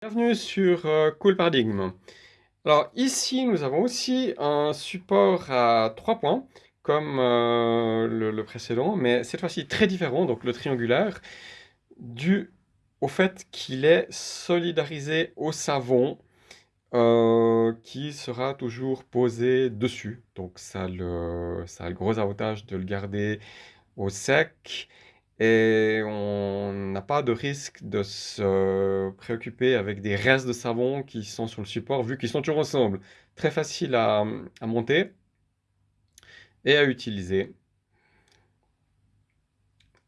Bienvenue sur euh, Cool Paradigme. Alors ici nous avons aussi un support à trois points comme euh, le, précédent mais cette fois-ci très différent donc le triangulaire dû au fait qu'il est solidarisé au savon euh, qui sera toujours posé dessus donc ça a le gros avantage de le garder au sec et on n'a pas de risque de se préoccuper avec des restes de savon qui sont sur le support, vu qu'ils sont toujours ensemble. Très facile à, monter et à utiliser.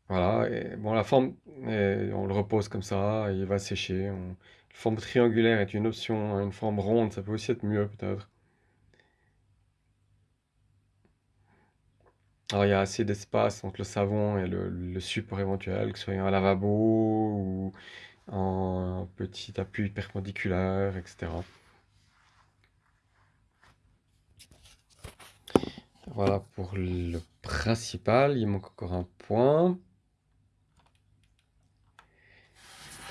Voilà, et bon, la forme, on le repose comme ça, il va sécher. Une forme triangulaire est une option, hein. une forme ronde, ça peut aussi être mieux peut-être. Alors, il y a assez d'espace entre le savon et le, support éventuel, que ce soit un lavabo ou un petit appui perpendiculaire, etc. Voilà pour le principal. Il manque encore un point.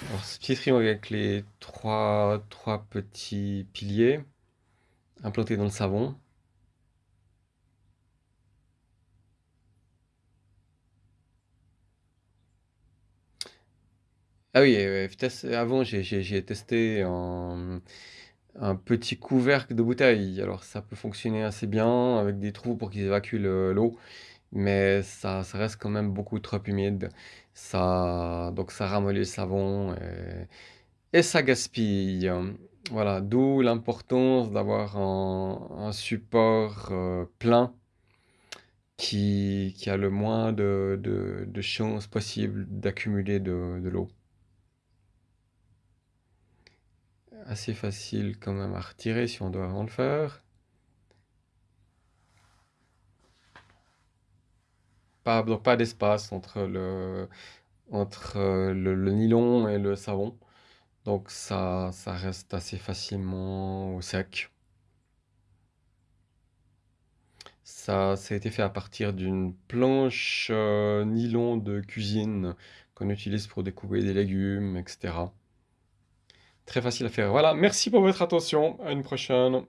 Alors, ce petit triangle avec les trois, trois petits piliers implantés dans le savon. Ah oui, avant j'ai testé un, petit couvercle de bouteille. Alors ça peut fonctionner assez bien avec des trous pour qu'ils évacuent l'eau, mais ça, ça reste quand même beaucoup trop humide. Ça, donc ça ramollit le savon et, ça gaspille. Voilà, d'où l'importance d'avoir un, support euh, plein qui, a le moins de, chances possibles d'accumuler de l'eau. Assez facile quand même à retirer si on doit vraiment le faire. Pas, donc pas d'espace entre, le, entre euh, le, nylon et le savon. Donc ça, ça reste assez facilement au sec. Ça, ça a été fait à partir d'une planche euh, nylon de cuisine qu'on utilise pour découper des légumes, etc. Très facile à faire. Voilà, merci pour votre attention. À une prochaine.